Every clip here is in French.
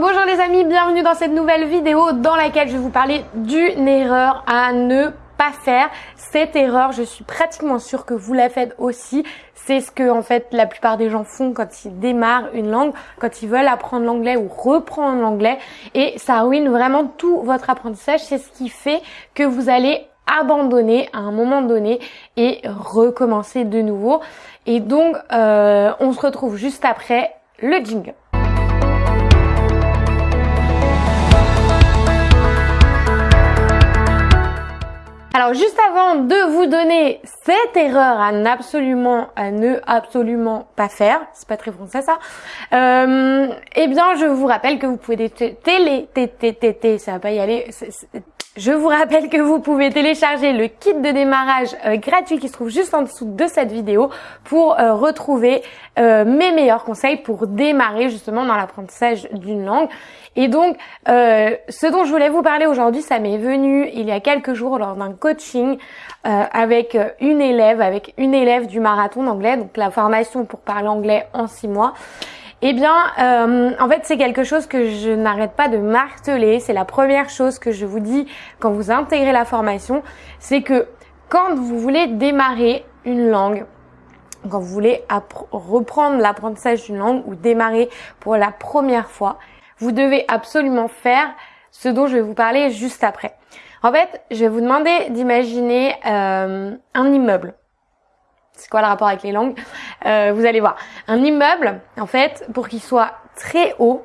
bonjour les amis, bienvenue dans cette nouvelle vidéo dans laquelle je vais vous parler d'une erreur à ne pas faire. Cette erreur, je suis pratiquement sûre que vous la faites aussi. C'est ce que en fait la plupart des gens font quand ils démarrent une langue, quand ils veulent apprendre l'anglais ou reprendre l'anglais. Et ça ruine vraiment tout votre apprentissage. C'est ce qui fait que vous allez abandonner à un moment donné et recommencer de nouveau. Et donc, euh, on se retrouve juste après le jingle. Alors juste avant de vous donner cette erreur à ne absolument pas faire, c'est pas très français ça. Euh, eh bien, je vous rappelle que vous pouvez télé, télé, ça va pas y aller. Je vous rappelle que vous pouvez télécharger le kit de démarrage euh, gratuit qui se trouve juste en dessous de cette vidéo pour euh, retrouver euh, mes meilleurs conseils pour démarrer justement dans l'apprentissage d'une langue. Et donc, ce dont je voulais vous parler aujourd'hui, ça m'est venu il y a quelques jours lors d'un coaching avec une élève, avec une élève du marathon d'anglais, donc la formation pour parler anglais en six mois. Eh bien, euh, en fait, c'est quelque chose que je n'arrête pas de marteler. C'est la première chose que je vous dis quand vous intégrez la formation, c'est que quand vous voulez démarrer une langue, quand vous voulez reprendre l'apprentissage d'une langue ou démarrer pour la première fois, vous devez absolument faire ce dont je vais vous parler juste après. En fait, je vais vous demander d'imaginer euh, un immeuble c'est quoi le rapport avec les langues? Euh, Vous allez voir. Un immeuble, en fait, pour qu'il soit très haut,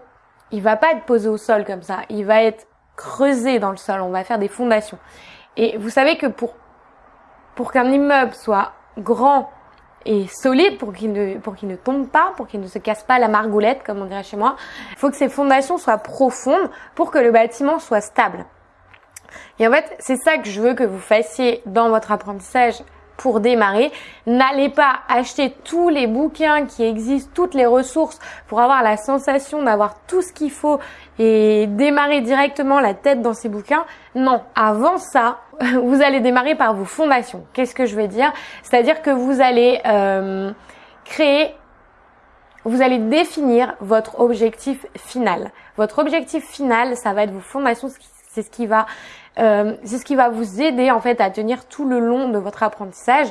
il va pas être posé au sol comme ça. Il va être creusé dans le sol. On va faire des fondations. Et vous savez que pour pour qu'un immeuble soit grand et solide, pour qu'il ne pour qu'il ne tombe pas, pour qu'il ne se casse pas la margoulette, comme on dirait chez moi, il faut que ces fondations soient profondes pour que le bâtiment soit stable. Et en fait, c'est ça que je veux que vous fassiez dans votre apprentissage pour démarrer. N'allez pas acheter tous les bouquins qui existent, toutes les ressources pour avoir la sensation d'avoir tout ce qu'il faut et démarrer directement la tête dans ces bouquins. Non, avant ça, vous allez démarrer par vos fondations. Qu'est-ce que je veux dire? C'est-à-dire que vous allez euh, créer vous allez définir votre objectif final. Votre objectif final, ça va être vos fondations, c'est ce qui va euh, c'est ce qui va vous aider en fait à tenir tout le long de votre apprentissage.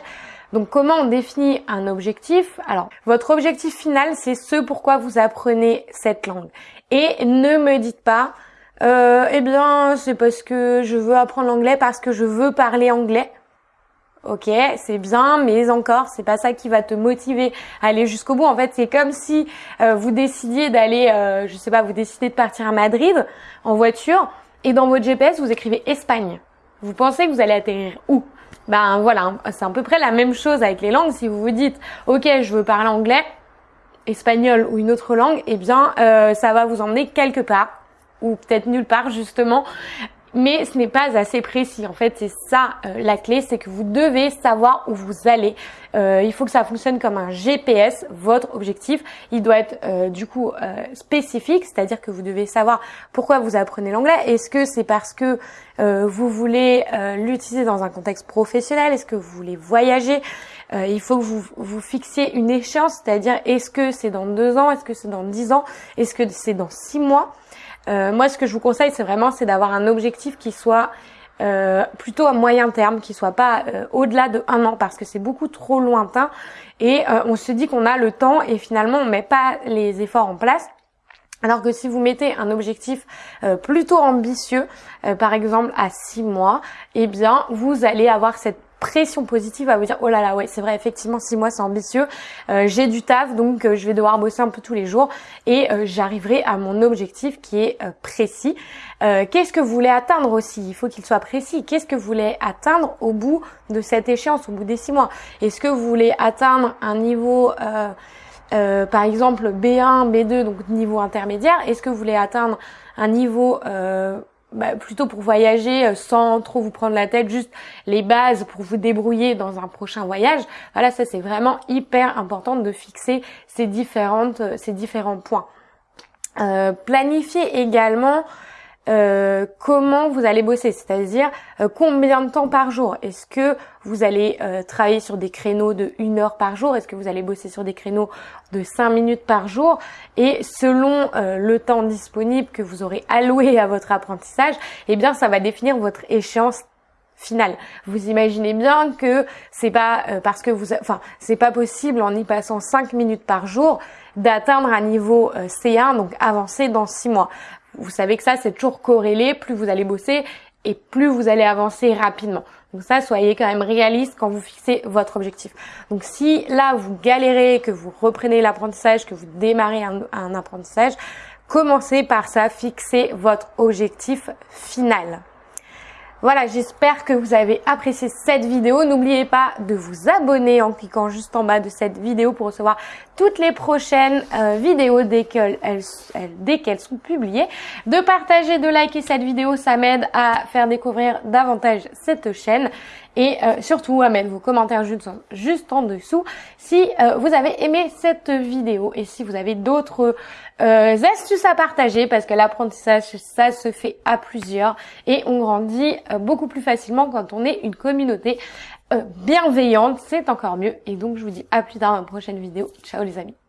Donc comment on définit un objectif? Alors votre objectif final c'est ce pourquoi vous apprenez cette langue. Et ne me dites pas euh, eh bien c'est parce que je veux apprendre l'anglais parce que je veux parler anglais. Ok, c'est bien, mais encore, c'est pas ça qui va te motiver à aller jusqu'au bout. En fait, c'est comme si euh, vous décidiez d'aller, euh, je sais pas, vous décidez de partir à Madrid en voiture et dans votre GPS, vous écrivez Espagne. Vous pensez que vous allez atterrir où? Ben voilà, c'est à peu près la même chose avec les langues. Si vous vous dites, ok, je veux parler anglais, espagnol ou une autre langue, eh bien, euh, ça va vous emmener quelque part ou peut-être nulle part justement mais ce n'est pas assez précis. En fait, c'est ça euh, la clé, c'est que vous devez savoir où vous allez. Euh, il faut que ça fonctionne comme un GPS. Votre objectif, il doit être euh, du coup spécifique, c'est-à-dire que vous devez savoir pourquoi vous apprenez l'anglais. Est-ce que c'est parce que vous voulez l'utiliser dans un contexte professionnel? Est-ce que vous voulez voyager? Il faut que vous vous fixiez une échéance, c'est-à-dire est-ce que c'est dans deux ans? Est-ce que c'est dans dix ans? Est-ce que c'est dans six mois? Euh, moi, ce que je vous conseille, c'est vraiment c'est d'avoir un objectif qui soit euh, plutôt à moyen terme, qui soit pas euh, au-delà de un an, parce que c'est beaucoup trop lointain. Et on se dit qu'on a le temps et finalement on met pas les efforts en place. Alors que si vous mettez un objectif plutôt ambitieux, par exemple à six mois, eh bien vous allez avoir cette pression positive à vous dire oh là là ouais c'est vrai effectivement six mois c'est ambitieux. Euh, j'ai du taf donc euh, je vais devoir bosser un peu tous les jours et euh, j'arriverai à mon objectif qui est précis. Qu'est-ce que vous voulez atteindre aussi? Il faut qu'il soit précis. Qu'est-ce que vous voulez atteindre au bout de cette échéance au bout des six mois? Est-ce que vous voulez atteindre un niveau par exemple B1 B2 donc niveau intermédiaire? Est-ce que vous voulez atteindre un niveau bah, plutôt pour voyager euh, sans trop vous prendre la tête, juste les bases pour vous débrouiller dans un prochain voyage. Voilà, ça c'est vraiment hyper important de fixer ces différentes, euh, ces différents points. Euh, planifier également euh, comment vous allez bosser, c'est-à-dire euh, combien de temps par jour? Est-ce que vous allez euh, travailler sur des créneaux de une heure par jour? Est-ce que vous allez bosser sur des créneaux de 5 minutes par jour? Et selon le temps disponible que vous aurez alloué à votre apprentissage, eh bien ça va définir votre échéance finale. Vous imaginez bien que c'est pas parce que vous, enfin, c'est pas possible en y passant 5 minutes par jour d'atteindre un niveau C1, donc avancé dans 6 mois. Vous savez que ça, c'est toujours corrélé. Plus vous allez bosser et plus vous allez avancer rapidement. Donc ça, soyez quand même réaliste quand vous fixez votre objectif. Donc si là, vous galérez, que vous reprenez l'apprentissage, que vous démarrez un, apprentissage, commencez par ça, fixez votre objectif final. Voilà, j'espère que vous avez apprécié cette vidéo. N'oubliez pas de vous abonner en cliquant juste en bas de cette vidéo pour recevoir toutes les prochaines euh, vidéos dès qu'elles dès qu'elles sont publiées. De partager, de liker cette vidéo, ça m'aide à faire découvrir davantage cette chaîne et euh, surtout à vos commentaires juste en, dessous. Si euh, vous avez aimé cette vidéo et si vous avez d'autres euh, astuces à partager parce que l'apprentissage ça se fait à plusieurs et on grandit beaucoup plus facilement quand on est une communauté bienveillante, c'est encore mieux. Et donc je vous dis à plus tard dans une prochaine vidéo. Ciao les amis